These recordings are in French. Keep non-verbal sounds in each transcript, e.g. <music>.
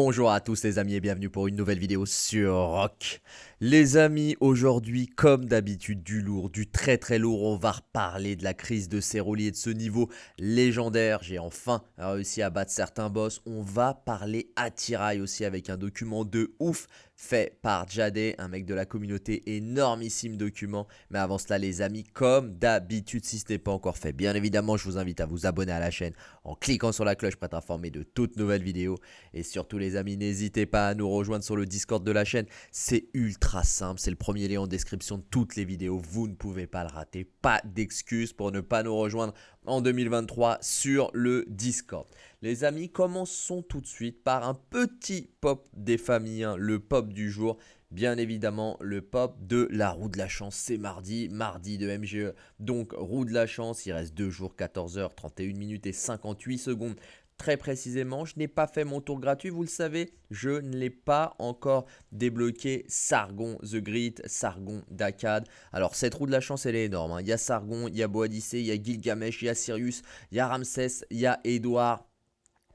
Bonjour à tous les amis et bienvenue pour une nouvelle vidéo sur Rock. Les amis, aujourd'hui, comme d'habitude, du lourd, du très très lourd, on va reparler de la crise de Ceroli et de ce niveau légendaire. J'ai enfin réussi à battre certains boss. On va parler attirail aussi avec un document de ouf fait par Jade, un mec de la communauté, énormissime document. Mais avant cela les amis, comme d'habitude, si ce n'est pas encore fait, bien évidemment, je vous invite à vous abonner à la chaîne en cliquant sur la cloche pour être informé de toutes nouvelles vidéos. Et surtout les amis, n'hésitez pas à nous rejoindre sur le Discord de la chaîne, c'est ultra simple, c'est le premier lien en description de toutes les vidéos, vous ne pouvez pas le rater, pas d'excuses pour ne pas nous rejoindre en 2023 sur le Discord. Les amis, commençons tout de suite par un petit pop des familles, hein, le pop du jour. Bien évidemment, le pop de la roue de la chance, c'est mardi, mardi de MGE. Donc, roue de la chance, il reste 2 jours, 14 h 31 minutes et 58 secondes. Très précisément, je n'ai pas fait mon tour gratuit, vous le savez, je ne l'ai pas encore débloqué Sargon The Grit, Sargon Dakad. Alors cette roue de la chance elle est énorme, hein. il y a Sargon, il y a Boadicée, il y a Gilgamesh, il y a Sirius, il y a Ramsès, il y a Edouard,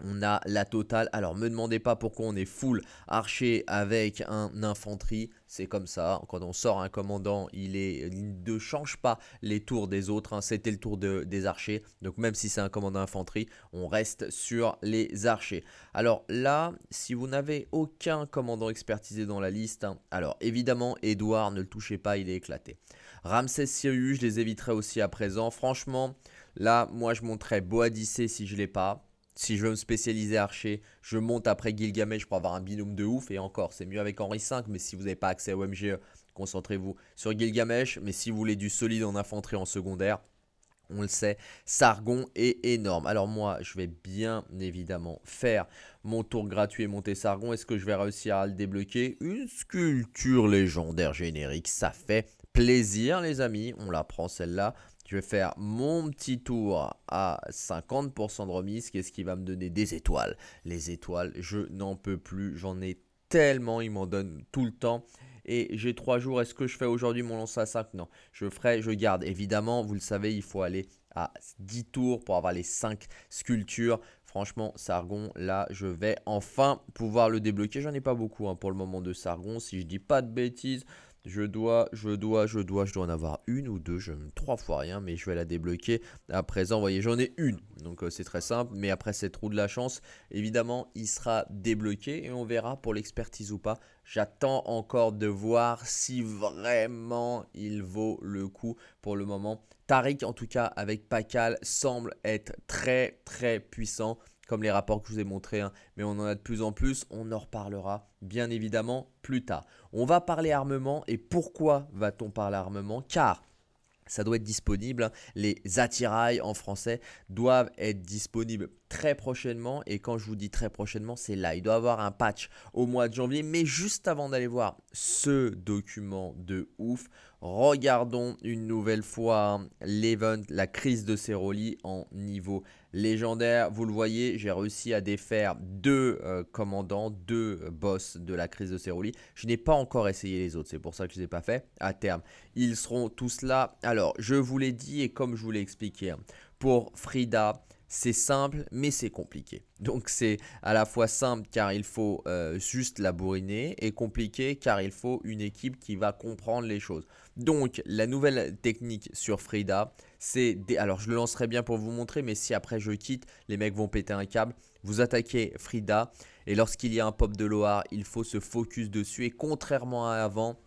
on a la totale. Alors, me demandez pas pourquoi on est full archer avec un infanterie. C'est comme ça. Quand on sort un commandant, il, ne change pas les tours des autres. Hein. C'était le tour des archers. Donc, même si c'est un commandant infanterie, on reste sur les archers. Alors là, si vous n'avez aucun commandant expertisé dans la liste, hein, alors évidemment, Edouard, ne le touchez pas, il est éclaté. Ramsès Sirius, je les éviterai aussi à présent. Franchement, là, moi, je montrerai Boadicée si je ne l'ai pas. Si je veux me spécialiser archer, je monte après Gilgamesh pour avoir un binôme de ouf. Et encore, c'est mieux avec Henri V, mais si vous n'avez pas accès au MGE, concentrez-vous sur Gilgamesh. Mais si vous voulez du solide en infanterie en secondaire, on le sait, Sargon est énorme. Alors moi, je vais bien évidemment faire mon tour gratuit et monter Sargon. Est-ce que je vais réussir à le débloquer? Une sculpture légendaire générique, ça fait plaisir les amis. On la prend celle-là. Je vais faire mon petit tour à 50% de remise. Qu'est-ce qui va me donner des étoiles Les étoiles, je n'en peux plus. J'en ai tellement, ils m'en donnent tout le temps. Et j'ai 3 jours. Est-ce que je fais aujourd'hui mon lance à 5 Non. Je ferai, je garde. Évidemment, vous le savez, il faut aller à 10 tours pour avoir les 5 sculptures. Franchement, Sargon, là, je vais enfin pouvoir le débloquer. J'en ai pas beaucoup hein, pour le moment de Sargon. Si je dis pas de bêtises, je dois, je dois, je dois, je dois en avoir une ou deux, je trois fois rien, mais je vais la débloquer. À présent, vous voyez, j'en ai une, donc euh, c'est très simple. Mais après cette roue de la chance, évidemment, il sera débloqué et on verra pour l'expertise ou pas. J'attends encore de voir si vraiment il vaut le coup pour le moment. Tariq, en tout cas, avec Pakal, semble être très très puissant comme les rapports que je vous ai montrés, hein. mais on en a de plus en plus, on en reparlera bien évidemment plus tard. On va parler armement et pourquoi va-t-on parler armement? Car ça doit être disponible. Hein. Les attirails en français doivent être disponibles très prochainement. Et quand je vous dis très prochainement, c'est là. Il doit avoir un patch au mois de janvier. Mais juste avant d'aller voir ce document de ouf, regardons une nouvelle fois l'event, la crise de Ceroli en niveau légendaire. Vous le voyez, j'ai réussi à défaire deux euh, commandants, deux euh, boss de la crise de Ceroli. Je n'ai pas encore essayé les autres, c'est pour ça que je ne les ai pas fait. À terme, ils seront tous là. Alors, je vous l'ai dit et comme je vous l'ai expliqué, hein, pour Frida, c'est simple, mais c'est compliqué. Donc c'est à la fois simple car il faut euh, juste la bourriner et compliqué car il faut une équipe qui va comprendre les choses. Donc la nouvelle technique sur Frida, c'est... Alors je le lancerai bien pour vous montrer, mais si après je quitte, les mecs vont péter un câble. Vous attaquez Frida et lorsqu'il y a un pop de Loire, il faut se focus dessus et contrairement à avant,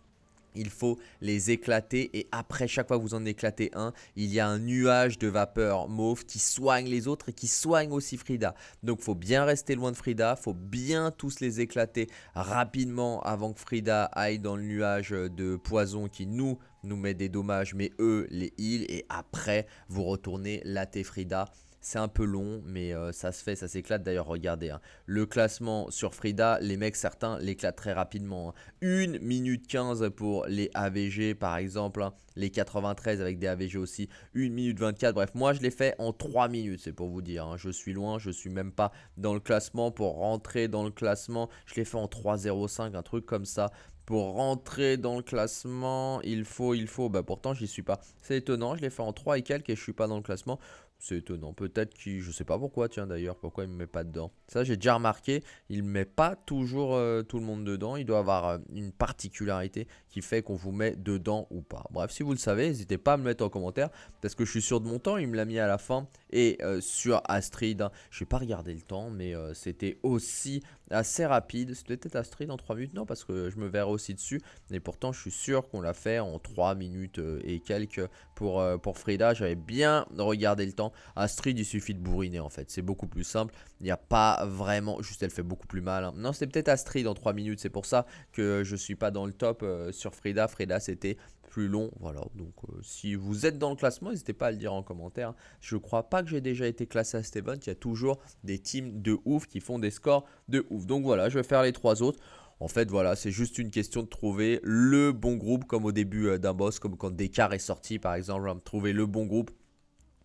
il faut les éclater et après chaque fois que vous en éclatez un, il y a un nuage de vapeur mauve qui soigne les autres et qui soigne aussi Frida. Donc il faut bien rester loin de Frida, il faut bien tous les éclater rapidement avant que Frida aille dans le nuage de poison qui nous met des dommages mais eux les heal et après vous retournez latter Frida c'est un peu long, mais euh, ça se fait, ça s'éclate. D'ailleurs, regardez, hein. le classement sur Frida, les mecs, certains l'éclatent très rapidement. 1 hein. minute 15 pour les AVG, par exemple. Hein. Les 93 avec des AVG aussi. 1 minute 24. Bref, moi, je l'ai fait en 3 minutes, c'est pour vous dire. Je suis loin, je suis même pas dans le classement. Pour rentrer dans le classement, je l'ai fait en 3.05, un truc comme ça pour rentrer dans le classement, il faut, il faut, bah pourtant j'y suis pas. C'est étonnant, je l'ai fait en 3 et quelques et je suis pas dans le classement. C'est étonnant. Peut-être qu'il, je sais pas pourquoi, tiens d'ailleurs, pourquoi il me met pas dedans. Ça, j'ai déjà remarqué, il met pas toujours euh, tout le monde dedans. Il doit avoir euh, une particularité qui fait qu'on vous met dedans ou pas. Bref, si vous le savez, n'hésitez pas à me mettre en commentaire parce que je suis sûr de mon temps. Il me l'a mis à la fin et euh, sur Astrid, hein, je vais pas regarder le temps, mais c'était aussi assez rapide. C'était peut-être Astrid en 3 minutes, non, parce que je me verrai aussi dessus. Et pourtant, je suis sûr qu'on l'a fait en 3 minutes et quelques pour, pour Frida. J'avais bien regardé le temps. Astrid, il suffit de bourriner en fait. C'est beaucoup plus simple. Il n'y a pas vraiment. Juste, elle fait beaucoup plus mal. Hein. Non, c'était peut-être Astrid en 3 minutes. C'est pour ça que je suis pas dans le top euh, sur Frida. Frida, c'était plus long. Voilà. Donc, euh, si vous êtes dans le classement, n'hésitez pas à le dire en commentaire. Je crois pas que j'ai déjà été classé à Steven. Il y a toujours des teams de ouf qui font des scores de ouf. Donc voilà, je vais faire les trois autres. En fait, voilà, c'est juste une question de trouver le bon groupe, comme au début euh, d'un boss, comme quand Descartes est sorti, par exemple, trouver le bon groupe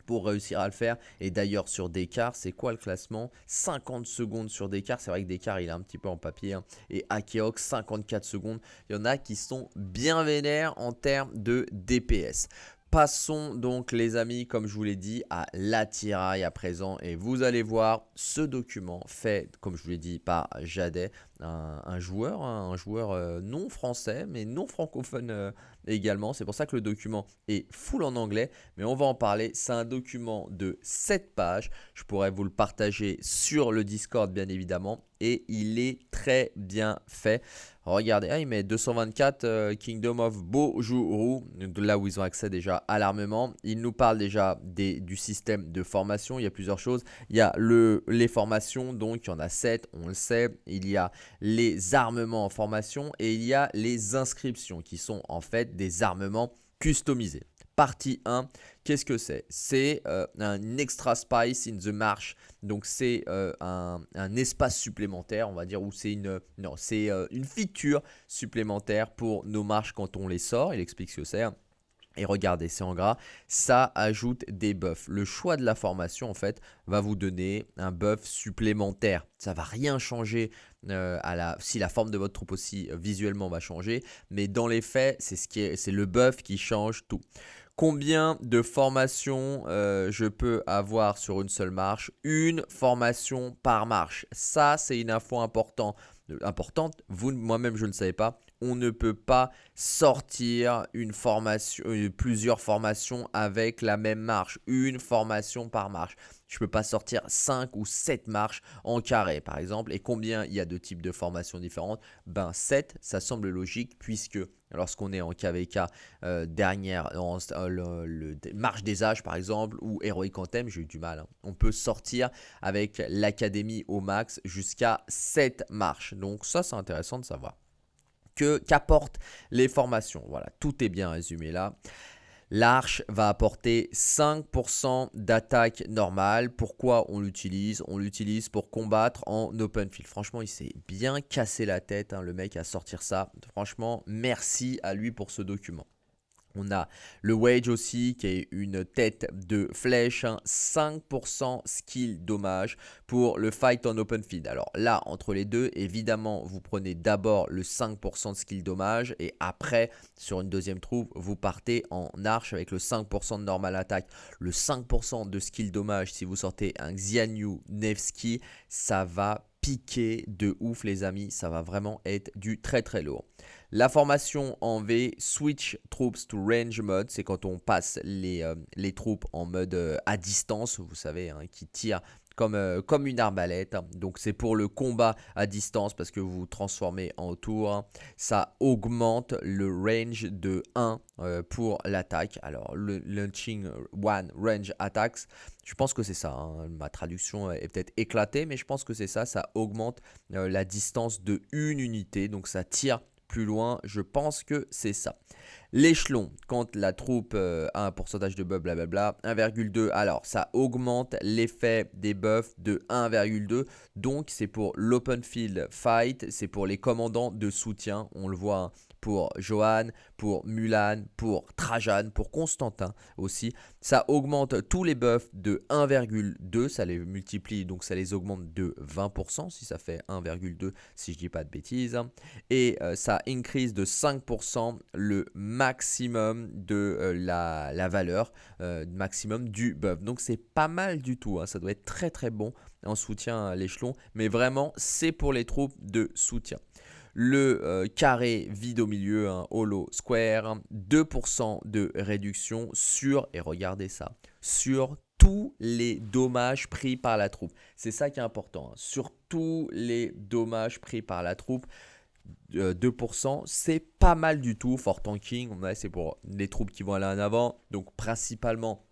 pour réussir à le faire. Et d'ailleurs, sur Descartes, c'est quoi le classement? 50 secondes sur Descartes. C'est vrai que Descartes, il est un petit peu en papier. Hein. Et Akeox, 54 secondes. Il y en a qui sont bien vénères en termes de DPS. Passons donc les amis, comme je vous l'ai dit, à l'attirail à présent. Et vous allez voir ce document fait, comme je vous l'ai dit, par Jadet, un, joueur, hein, un joueur euh, non français, mais non francophone euh, également. C'est pour ça que le document est full en anglais, mais on va en parler. C'est un document de 7 pages. Je pourrais vous le partager sur le Discord, bien évidemment. Et il est très bien fait. Regardez, ah, il met 224 euh, Kingdom of Bojuru, là où ils ont accès déjà à l'armement. Il nous parle déjà des, du système de formation. Il y a plusieurs choses. Il y a le, les formations, donc il y en a 7, on le sait. Il y a les armements en formation et il y a les inscriptions qui sont en fait des armements customisés partie 1. Qu'est-ce que c'est? C'est euh, un extra spice in the march. Donc c'est euh, un, espace supplémentaire, on va dire, ou c'est une, non, c'est euh, une feature supplémentaire pour nos marches quand on les sort. Il explique ce que c'est. Et regardez, c'est en gras, ça ajoute des buffs. Le choix de la formation, en fait, va vous donner un buff supplémentaire. Ça va rien changer à la, si la forme de votre troupe aussi visuellement va changer. Mais dans les faits, c'est ce le buff qui change tout. Combien de formations euh, je peux avoir sur une seule marche? Une formation par marche. Ça, c'est une info important, importante. Vous, moi-même, je ne savais pas. On ne peut pas sortir une formation, euh, plusieurs formations avec la même marche. Une formation par marche je peux pas sortir 5 ou 7 marches en carré par exemple. Et combien il y a de types de formations différentes? Ben 7, ça semble logique puisque lorsqu'on est en KVK euh, dernière, euh, marche des âges par exemple ou Heroic Anthem, j'ai eu du mal. Hein. On peut sortir avec l'académie au max jusqu'à 7 marches. Donc ça c'est intéressant de savoir. Que qu'apportent les formations Voilà, tout est bien résumé là. L'arche va apporter 5% d'attaque normale. Pourquoi on l'utilise? On l'utilise pour combattre en open field. Franchement, il s'est bien cassé la tête, hein, le mec, à sortir ça. Franchement, merci à lui pour ce document. On a le Wage aussi qui est une tête de flèche, 5% hein, skill dommage pour le fight en open field. Alors là, entre les deux, évidemment, vous prenez d'abord le 5% de skill dommage et après, sur une deuxième troupe, vous partez en arche avec le 5% de normal attaque. Le 5% de skill dommage, si vous sortez un Xianyu Nevsky, ça va piquer de ouf les amis, ça va vraiment être du très très lourd. La formation en V, Switch Troops to Range Mode, c'est quand on passe les, euh, troupes en mode euh, à distance, vous savez, hein, qui tirent comme, euh, comme une arbalète. Donc c'est pour le combat à distance parce que vous vous transformez en tour. Ça augmente le range de 1 pour l'attaque. Alors le launching one range attacks, je pense que c'est ça. Hein. Ma traduction est peut-être éclatée, mais je pense que c'est ça. Ça augmente la distance de une unité. Donc ça tire plus loin, je pense que c'est ça. L'échelon, quand la troupe euh, a un pourcentage de buff, blablabla, 1,2. Alors, ça augmente l'effet des buffs de 1,2. Donc, c'est pour l'open field fight, c'est pour les commandants de soutien. On le voit, hein. Pour Johan, pour Mulan, pour Trajan, pour Constantin aussi. Ça augmente tous les buffs de 1,2, ça les multiplie, donc ça les augmente de 20%, si ça fait 1,2, si je dis pas de bêtises. Et euh, ça increase de 5% le maximum de euh, la, valeur, euh, maximum du buff. Donc c'est pas mal du tout, hein. ça doit être très très bon en soutien à l'échelon, mais vraiment c'est pour les troupes de soutien le euh, carré vide au milieu, un hollow square, 2% de réduction sur, et regardez ça, sur tous les dommages pris par la troupe. C'est ça qui est important, hein. sur tous les dommages pris par la troupe. 2%, euh, c'est pas mal du tout. For tanking, c'est pour les troupes qui vont aller en avant, donc principalement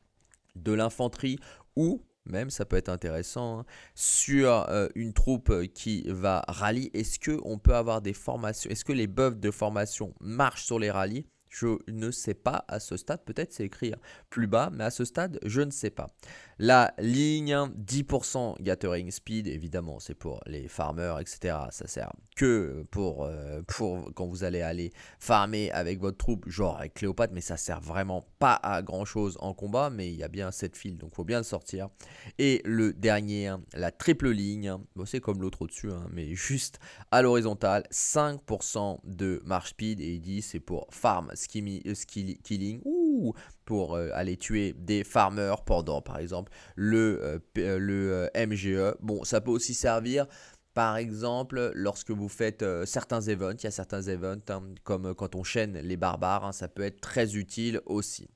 de l'infanterie ou même ça peut être intéressant, hein. sur euh, une troupe euh, qui va rallye, est-ce qu'on peut avoir des formations, est-ce que les buffs de formation marchent sur les rallyes? Je ne sais pas à ce stade, peut-être c'est écrit plus bas, mais à ce stade, je ne sais pas. La ligne 10% gathering speed, évidemment, c'est pour les farmers, etc. Ça sert que pour, euh, pour quand vous allez aller farmer avec votre troupe, genre avec Cléopâtre, mais ça sert vraiment pas à grand chose en combat, mais il y a bien cette file, donc faut bien le sortir. Et le dernier, la triple ligne, c'est comme l'autre au-dessus, hein, mais juste à l'horizontale, 5% de marche speed, et il dit c'est pour farm euh, killing, ou pour euh, aller tuer des farmers pendant par exemple le, euh, le MGE. Bon, ça peut aussi servir par exemple, lorsque vous faites certains events, il y a certains events hein, comme quand on chaîne les barbares, hein, ça peut être très utile aussi.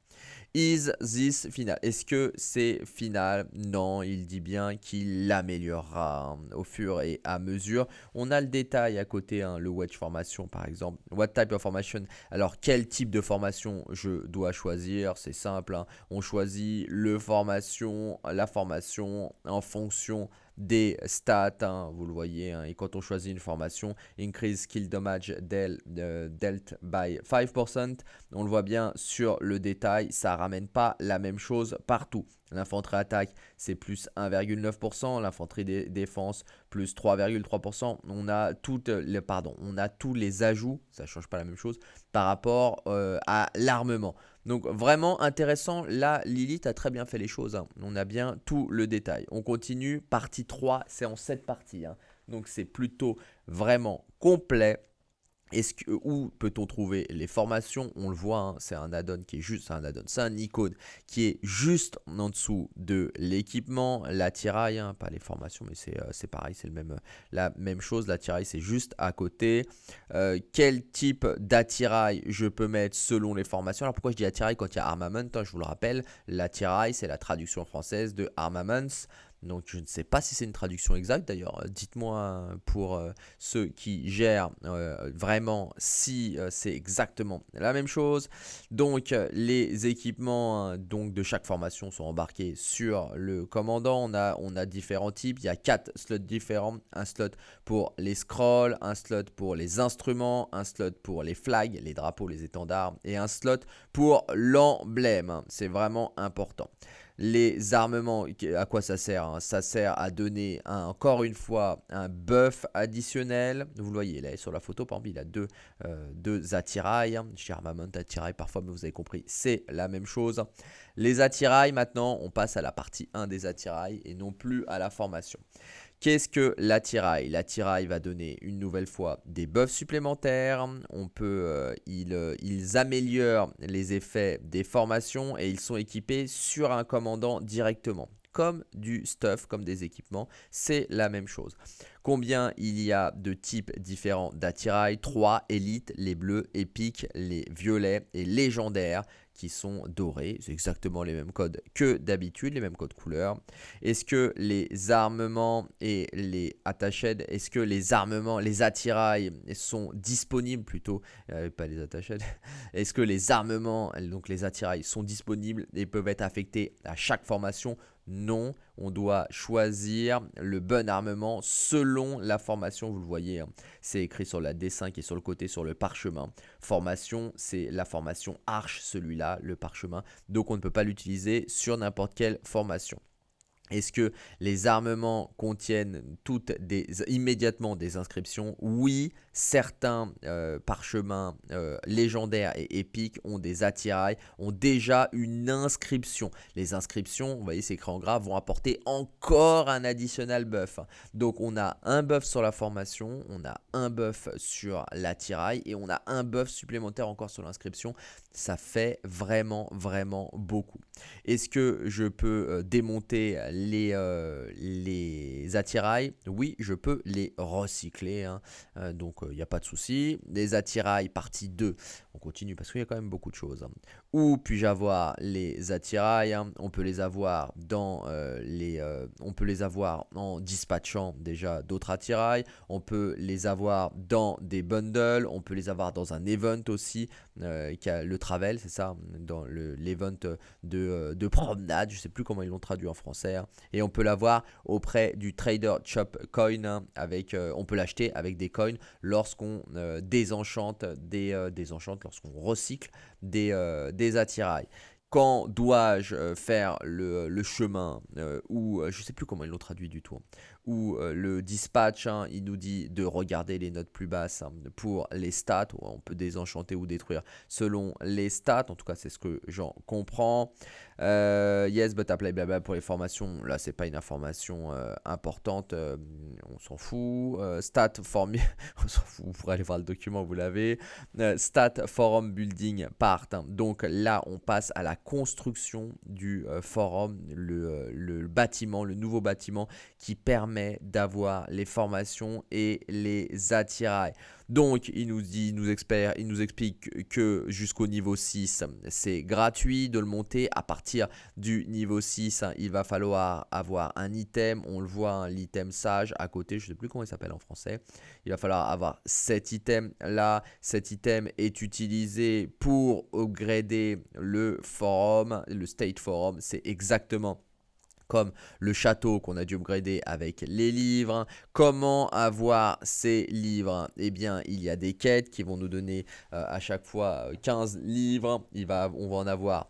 Is this final? Est-ce que c'est final? Non, il dit bien qu'il l'améliorera hein, au fur et à mesure. On a le détail à côté, hein, le wedge formation par exemple. What type of formation? Alors, quel type de formation je dois choisir? C'est simple, hein. on choisit le formation, la formation en fonction des stats, hein, vous le voyez, hein, et quand on choisit une formation, increase skill damage del, euh, dealt by 5%, on le voit bien sur le détail, ça ramène pas la même chose partout. L'infanterie attaque, c'est plus 1,9%. L'infanterie défense, plus 3,3%. On a on a tous les ajouts, ça ne change pas la même chose, par rapport euh, à l'armement. Donc vraiment intéressant, là Lilith a très bien fait les choses, hein. on a bien tout le détail. On continue, partie 3, c'est en 7 parties, hein. donc c'est plutôt vraiment complet. Est-ce que, où peut-on trouver les formations? On le voit, hein, c'est un add-on qui est juste un add-on, c'est un icône qui est juste en dessous de l'équipement, l'attirail, hein, pas les formations, mais c'est euh, pareil, c'est même, la même chose. L'attirail, c'est juste à côté. Euh, quel type d'attirail je peux mettre selon les formations? Alors pourquoi je dis attirail quand il y a armament hein, Je vous le rappelle, l'attirail, c'est la traduction française de armaments. Donc je ne sais pas si c'est une traduction exacte d'ailleurs. Euh, dites-moi euh, pour euh, ceux qui gèrent vraiment si c'est exactement la même chose. Donc les équipements hein, de chaque formation sont embarqués sur le commandant. On a, on a différents types. Il y a quatre slots différents. Un slot pour les scrolls, un slot pour les instruments, un slot pour les flags, les drapeaux, les étendards et un slot pour l'emblème. C'est vraiment important. Les armements, à quoi ça sert hein? Ça sert à donner encore une fois un buff additionnel. Vous le voyez là sur la photo, par exemple, il a deux, euh, deux attirails. J'ai armament attirail parfois, mais vous avez compris, c'est la même chose. Les attirails, maintenant, on passe à la partie 1 des attirails et non plus à la formation. Qu'est-ce que l'attirail? L'attirail va donner une nouvelle fois des buffs supplémentaires. On peut, euh, euh, ils, améliorent les effets des formations et ils sont équipés sur un commandant directement comme du stuff, comme des équipements, c'est la même chose. Combien il y a de types différents d'attirail? 3 élites, les bleus, épiques, les violets et légendaires qui sont dorés. C'est exactement les mêmes codes que d'habitude, les mêmes codes couleurs. Est-ce que les armements et les attachés, est-ce que les armements, les attirails sont disponibles plutôt, euh, pas les attachés, <laughs> est-ce que les armements, donc les attirails sont disponibles et peuvent être affectés à chaque formation non, on doit choisir le bon armement selon la formation, vous le voyez, hein. c'est écrit sur la D5 et sur le côté sur le parchemin. Formation, c'est la formation arche, celui-là, le parchemin, donc on ne peut pas l'utiliser sur n'importe quelle formation. Est-ce que les armements contiennent toutes des, immédiatement des inscriptions? Oui, certains euh, parchemins euh, légendaires et épiques ont des attirails, ont déjà une inscription. Les inscriptions, vous voyez ces crayons gras, vont apporter encore un additionnel buff. Donc on a un buff sur la formation, on a un buff sur l'attirail et on a un buff supplémentaire encore sur l'inscription. Ça fait vraiment, vraiment beaucoup. Est-ce que je peux euh, démonter les, euh, les attirails Oui, je peux les recycler. Hein. Euh, donc, il n'y a pas de souci. Les attirails partie 2, on continue parce qu'il y a quand même beaucoup de choses. Hein. Où puis-je avoir les attirails hein? On peut les avoir dans les, on peut les avoir en dispatchant déjà d'autres attirails. On peut les avoir dans des bundles. On peut les avoir dans un event aussi, qui a le travel, c'est ça, dans l'event de de, promenade, je sais plus comment ils l'ont traduit en français, hein. et on peut l'avoir auprès du Trader Shop Coin, avec, euh, on peut l'acheter avec des coins lorsqu'on euh, désenchante des, euh, lorsqu'on recycle des, des attirails. Quand dois-je faire le, chemin ou je sais plus comment ils l'ont traduit du tout hein où euh, le dispatch, hein, il nous dit de regarder les notes plus basses hein, pour les stats, on peut désenchanter ou détruire selon les stats, en tout cas c'est ce que j'en comprends. Euh, yes, but apply blabla pour les formations, là c'est pas une information euh, importante, on s'en fout. stat form, <laughs> vous pourrez aller voir le document, vous l'avez. stat forum building part, hein. donc là on passe à la construction du forum, le bâtiment, le nouveau bâtiment qui permet d'avoir les formations et les attirails. Donc, il nous dit, nous, il nous explique que jusqu'au niveau 6, c'est gratuit de le monter. À partir du niveau 6, hein, il va falloir avoir un item. On le voit, hein, l'item sage à côté. Je ne sais plus comment il s'appelle en français. Il va falloir avoir cet item là. Cet item est utilisé pour upgrader le forum, le state forum. C'est exactement comme le château qu'on a dû upgrader avec les livres. Comment avoir ces livres? Eh bien, il y a des quêtes qui vont nous donner euh, à chaque fois 15 euh, livres. Il va, on va en avoir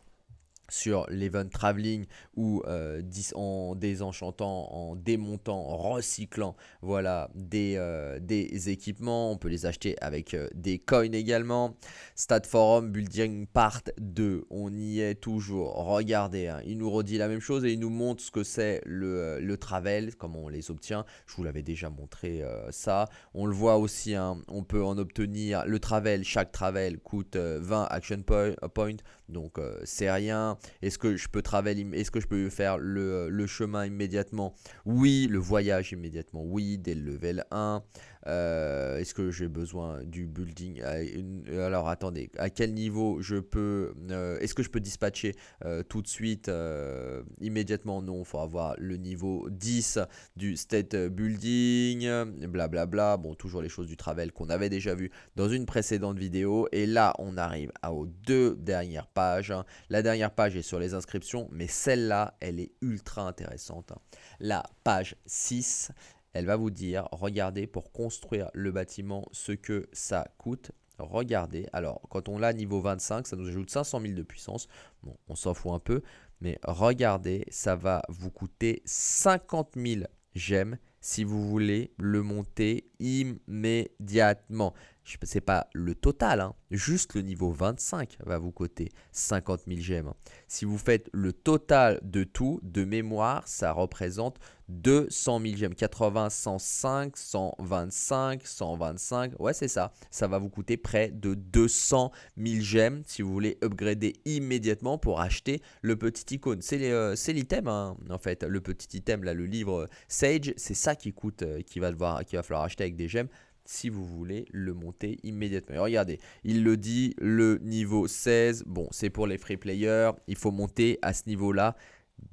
sur l'event traveling ou euh, en désenchantant, en démontant, recyclant voilà, des, euh, des équipements. On peut les acheter avec euh, des coins également. Stat Forum Building Part 2, on y est toujours. Regardez, hein, il nous redit la même chose et il nous montre ce que c'est le, le, travel, comment on les obtient. Je vous l'avais déjà montré ça. On le voit aussi, hein, on peut en obtenir le travel. Chaque travel coûte 20 action points, donc c'est rien. Est-ce que je peux travailler, est-ce que je peux faire le, le chemin immédiatement? Oui, le voyage immédiatement, oui, dès le level 1. Euh, est-ce que j'ai besoin du building Alors attendez, à quel niveau je peux euh, Est-ce que je peux dispatcher euh, tout de suite immédiatement? Non, il faut avoir le niveau 10 du state building, blablabla. Bla bla. Bon, toujours les choses du travel qu'on avait déjà vu dans une précédente vidéo. Et là, on arrive aux deux dernières pages. La dernière page est sur les inscriptions, mais celle-là, elle est ultra intéressante. La page 6, elle va vous dire, regardez pour construire le bâtiment ce que ça coûte. Regardez, alors quand on l'a niveau 25, ça nous ajoute 500 000 de puissance. Bon, on s'en fout un peu, mais regardez, ça va vous coûter 50 000 gemmes si vous voulez le monter immédiatement. Ce n'est pas le total, hein. juste le niveau 25 va vous coûter 50 000 gemmes. Si vous faites le total de tout, de mémoire, ça représente 200 000 gemmes. 80, 105, 125, 125. Ouais, c'est ça. Ça va vous coûter près de 200 000 gemmes si vous voulez upgrader immédiatement pour acheter le petit icône. C'est euh, l'item, hein, en fait. Le petit item, là, le livre Sage, c'est ça qui coûte, euh, qui, va devoir, qui va falloir acheter avec des gemmes si vous voulez le monter immédiatement. regardez, il le dit, le niveau 16, bon, c'est pour les free players, il faut monter à ce niveau-là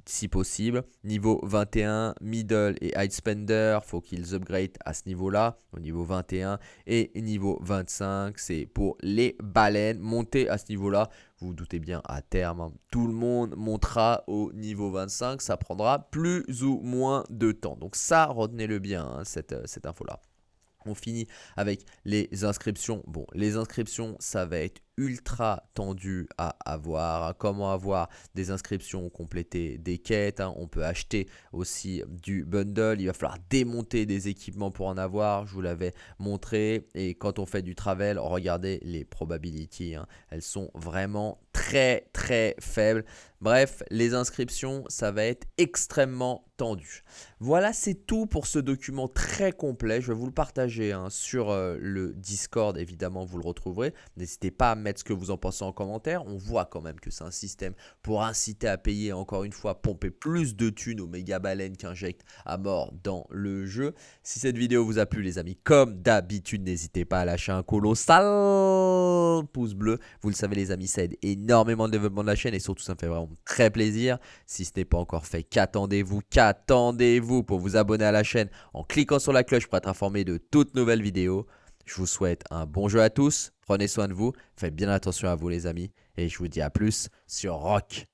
si possible. Niveau 21, middle et high spender, faut qu'ils upgrade à ce niveau-là, au niveau 21. Et niveau 25, c'est pour les baleines. Monter à ce niveau-là, vous vous doutez bien, à terme, hein, tout le monde montera au niveau 25. Ça prendra plus ou moins de temps. Donc ça, retenez-le bien, hein, cette, cette info-là. On finit avec les inscriptions. Bon, les inscriptions, ça va être ultra tendu à avoir. Comment avoir des inscriptions, compléter des quêtes. Hein. On peut acheter aussi du bundle. Il va falloir démonter des équipements pour en avoir. Je vous l'avais montré. Et quand on fait du travel, regardez les probabilities. Hein. Elles sont vraiment très très faibles. Bref, les inscriptions, ça va être extrêmement tendu. Voilà, c'est tout pour ce document très complet. Je vais vous le partager hein, sur euh, le Discord, évidemment, vous le retrouverez. N'hésitez pas à mettre ce que vous en pensez en commentaire. On voit quand même que c'est un système pour inciter à payer, encore une fois, pomper plus de thunes aux méga baleines qu'injectent à mort dans le jeu. Si cette vidéo vous a plu, les amis, comme d'habitude, n'hésitez pas à lâcher un colossal pouce bleu. Vous le savez, les amis, ça aide énormément énormément de développement de la chaîne et surtout ça me fait vraiment très plaisir. Si ce n'est pas encore fait, qu'attendez-vous Qu'attendez-vous pour vous abonner à la chaîne en cliquant sur la cloche pour être informé de toutes nouvelles vidéos. Je vous souhaite un bon jeu à tous, prenez soin de vous, faites bien attention à vous les amis. Et je vous dis à plus sur Rock.